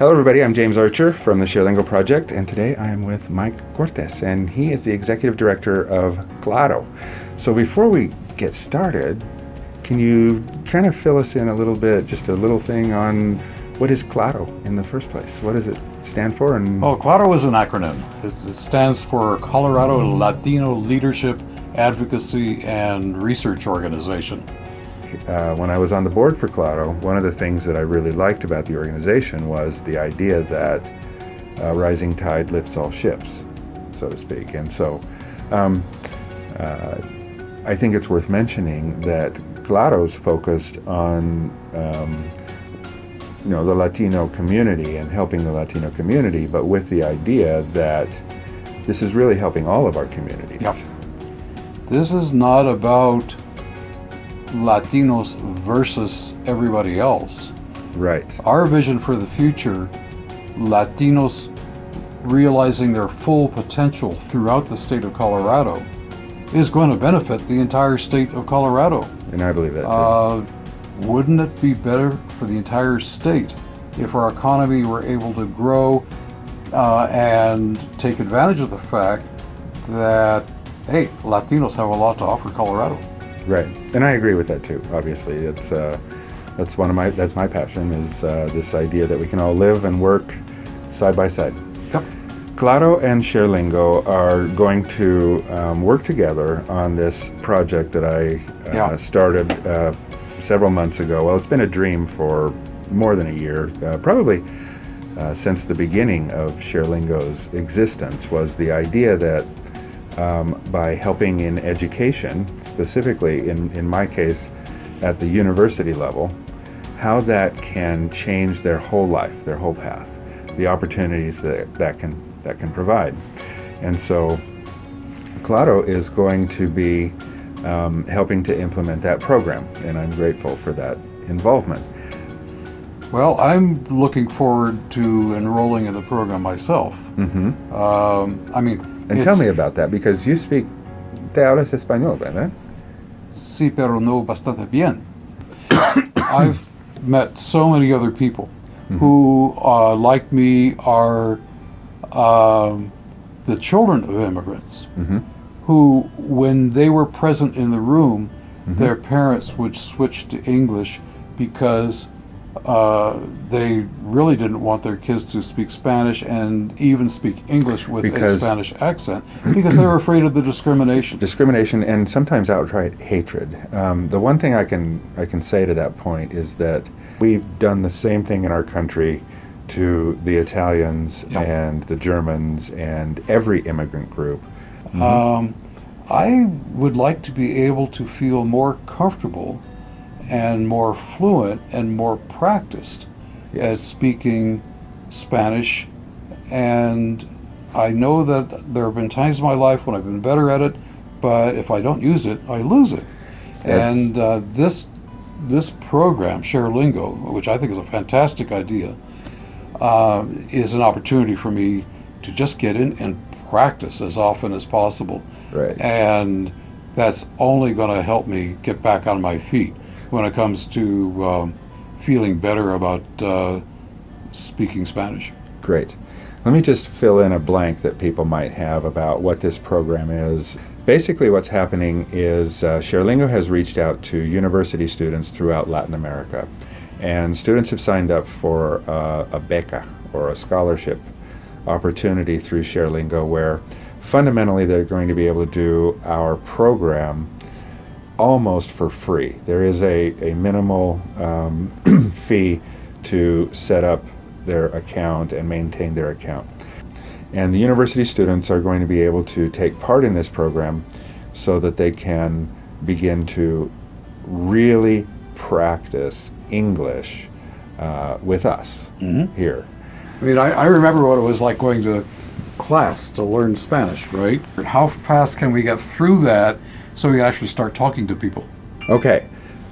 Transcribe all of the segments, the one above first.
Hello everybody, I'm James Archer from the ShareLingo project and today I am with Mike Cortes and he is the Executive Director of Claro. So before we get started, can you kind of fill us in a little bit, just a little thing on what is Claro in the first place? What does it stand for? And Well, Claro is an acronym. It stands for Colorado Latino Leadership Advocacy and Research Organization. uh, when I was on the board for Claro, one of the things that I really liked about the organization was the idea that uh, rising tide lifts all ships, so to speak. And so um, uh, I think it's worth mentioning that Claro's focused on um, you know the Latino community and helping the Latino community, but with the idea that this is really helping all of our communities. Yep. This is not about Latinos versus everybody else. Right. Our vision for the future, Latinos realizing their full potential throughout the state of Colorado, is going to benefit the entire state of Colorado. And I believe that too. Uh, wouldn't it be better for the entire state if our economy were able to grow uh, and take advantage of the fact that, hey, Latinos have a lot to offer Colorado? Right, and I agree with that too. Obviously, it's uh, that's one of my that's my passion is uh, this idea that we can all live and work side by side. Yep. Claro and ShareLingo are going to um, work together on this project that I uh, Yeah. started uh, several months ago. Well, it's been a dream for more than a year, uh, probably uh, since the beginning of ShareLingo's existence. Was the idea that um, by helping in education, specifically in, in my case at the university level, how that can change their whole life, their whole path, the opportunities that that can that can provide. And so Claro is going to be um, helping to implement that program, and I'm grateful for that involvement. Well, I'm looking forward to enrolling in the program myself. hmm Um, I mean, And tell me about that because you speak, te hablas español, ¿verdad? Sí, pero no bastante bien. I've met so many other people who, uh, like me, are um, the children of immigrants Mhm. who, when they were present in the room, their parents would switch to English because uh, they really didn't want their kids to speak Spanish and even speak English with a Spanish accent because they were afraid of the discrimination. discrimination and sometimes outright hatred. Um, the one thing I can I can say to that point is that we've done the same thing in our country to the Italians Yeah. and the Germans and every immigrant group. Um, I would like to be able to feel more comfortable and more fluent and more practiced at speaking Spanish. And I know that there have been times in my life when I've been better at it, but if I don't use it, I lose it. That's- And uh, this this program, ShareLingo, which I think is a fantastic idea, uh, is an opportunity for me to just get in and practice as often as possible. Right. And that's only going to help me get back on my feet when it comes to um, feeling better about uh, speaking Spanish. Great. Let me just fill in a blank that people might have about what this program is. Basically, what's happening is uh, ShareLingo has reached out to university students throughout Latin America, and students have signed up for uh, a beca or a scholarship opportunity through ShareLingo, where fundamentally they're going to be able to do our program almost for free. There is a, a minimal um, fee to set up their account and maintain their account. And the university students are going to be able to take part in this program so that they can begin to really practice English uh, with us Mhm. here. I mean, I, I remember what it was like going to class to learn Spanish, right? How fast can we get through that so we can actually start talking to people? Okay,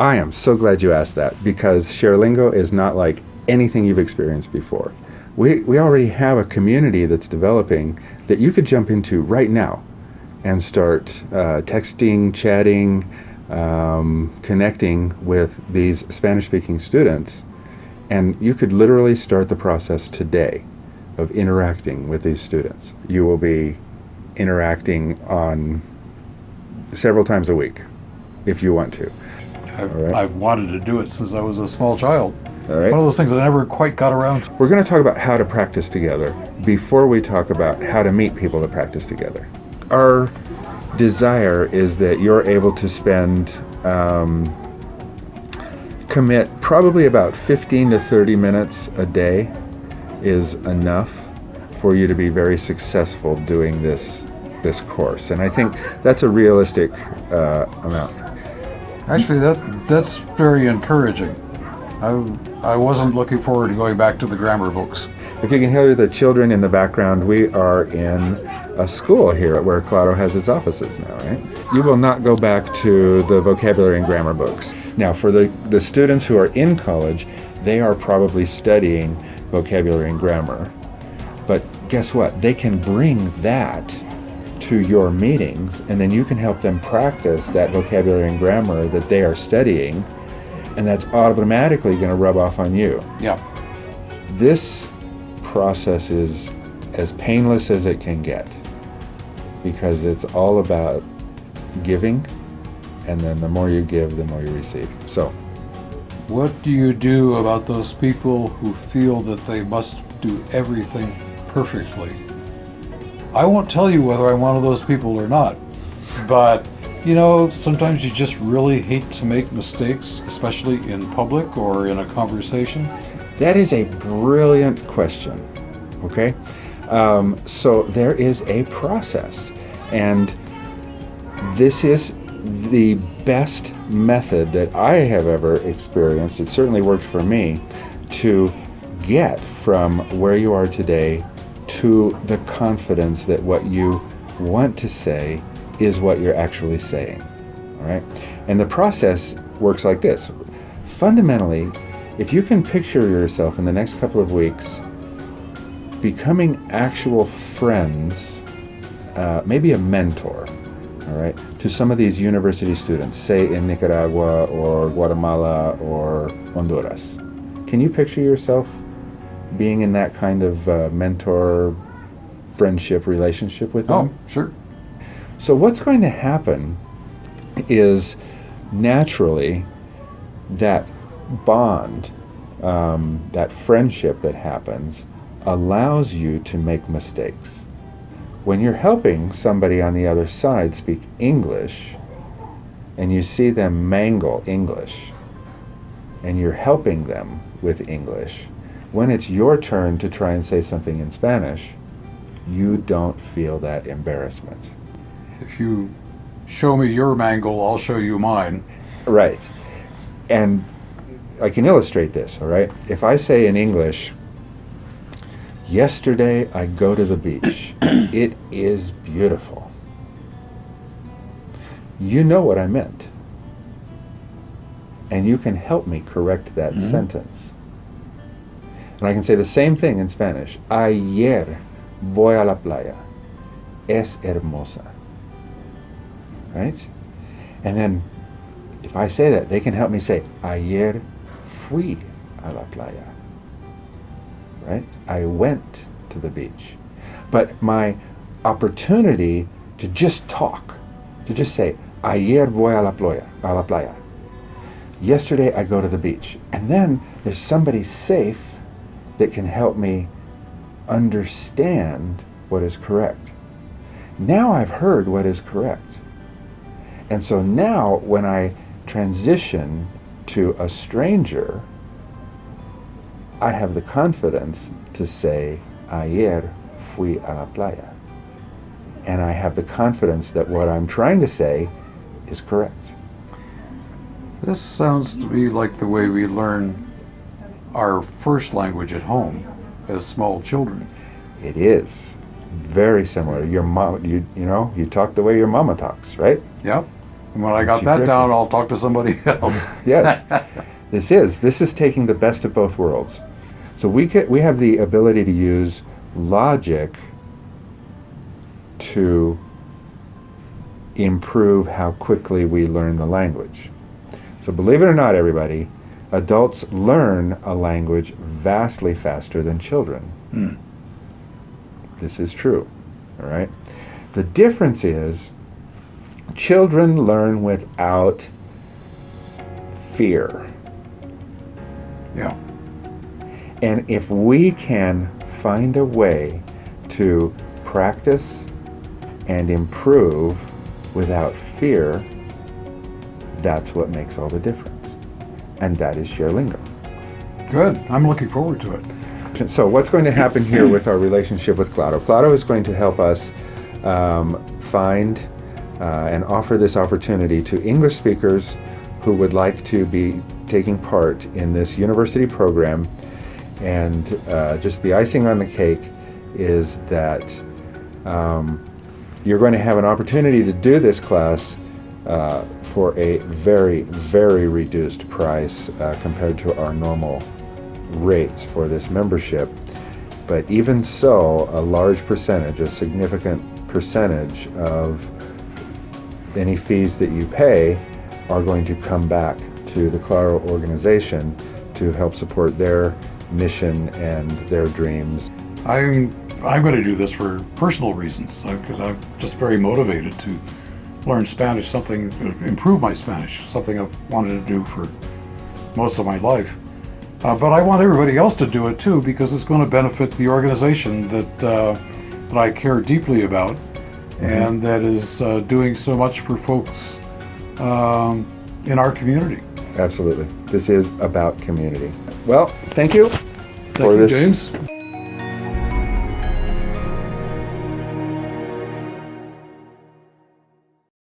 I am so glad you asked that because ShareLingo is not like anything you've experienced before. We, we already have a community that's developing that you could jump into right now and start uh, texting, chatting, um, connecting with these Spanish speaking students. And you could literally start the process today of interacting with these students. You will be interacting on several times a week if you want to. I've, right. I've wanted to do it since I was a small child. All right. One of those things I never quite got around to. We're going to talk about how to practice together before we talk about how to meet people to practice together. Our desire is that you're able to spend, um, commit probably about 15 to 30 minutes a day is enough for you to be very successful doing this this course. And I think that's a realistic uh, amount. Actually, that that's very encouraging. I, I wasn't looking forward to going back to the grammar books. If you can hear the children in the background, we are in a school here where Claro has its offices now, right? You will not go back to the vocabulary and grammar books. Now, for the, the students who are in college, they are probably studying vocabulary and grammar. But guess what? They can bring that to your meetings, and then you can help them practice that vocabulary and grammar that they are studying, and that's automatically going to rub off on you Yeah. this process is as painless as it can get because it's all about giving and then the more you give the more you receive so What do you do about those people who feel that they must do everything perfectly? I won't tell you whether I'm one of those people or not, but you know, sometimes you just really hate to make mistakes, especially in public or in a conversation. that is a brilliant question okay um, so there is a process and this is the best method that I have ever experienced. It certainly worked for me to get from where you are today to the confidence that what you want to say is what you're actually saying. All right? And the process works like this. Fundamentally, if you can picture yourself in the next couple of weeks becoming actual friends, uh, maybe a mentor, all right, to some of these university students, say in Nicaragua or Guatemala or Honduras. Can you picture yourself being in that kind of uh, mentor friendship relationship with them? Oh, sure. So, what's going to happen is naturally that bond, um, that friendship that happens, allows you to make mistakes. When you're helping somebody on the other side speak English and you see them mangle English and you're helping them with English, when it's your turn to try and say something in Spanish, you don't feel that embarrassment. If you show me your mangle, I'll show you mine. Right. And I can illustrate this, all right? If I say in English, yesterday I go to the beach, it is beautiful. You know what I meant. And you can help me correct that Mhm. sentence. And I can say the same thing in Spanish. Ayer voy a la playa. Es hermosa. Right? And then if I say that, they can help me say, Ayer fui a la playa. Right? I went to the beach. But my opportunity to just talk, to just say, Ayer voy a la playa, a la playa. Yesterday I go to the beach. And then there's somebody safe that can help me understand what is correct. Now I've heard what is correct. And so now when I transition to a stranger, I have the confidence to say, Ayer fui a la playa. And I have the confidence that what I'm trying to say is correct. This sounds to me like the way we learn our first language at home as small children. It is very similar. Your mom, you you know, you talk the way your mama talks, right? Yep. And when I got She that down. I'll talk to somebody else. Yes. this is this is taking the best of both worlds. So we can, we have the ability to use logic to improve how quickly we learn the language. So, believe it or not, everybody, adults learn a language vastly faster than children. Hmm. This is true, all right? The difference is children learn without fear. Yeah. And if we can find a way to practice and improve without fear, that's what makes all the difference. And that is ShareLingo. Good. I'm looking forward to it. So what's going to happen here with our relationship with Claro? Claro is going to help us um, find uh, and offer this opportunity to English speakers who would like to be taking part in this university program. And uh, just the icing on the cake is that um, you're going to have an opportunity to do this class uh, for a very, very reduced price uh, compared to our normal rates for this membership. But even so, a large percentage, a significant percentage of any fees that you pay are going to come back to the Claro organization to help support their mission and their dreams. I'm I'm going to do this for personal reasons because I'm just very motivated to learn Spanish, something improve my Spanish, something I've wanted to do for most of my life. Uh, but I want everybody else to do it too because it's going to benefit the organization that uh, that I care deeply about Mm-hmm. and that is uh, doing so much for folks um, in our community. Absolutely. This is about community. Well, thank you Thank for you, this James.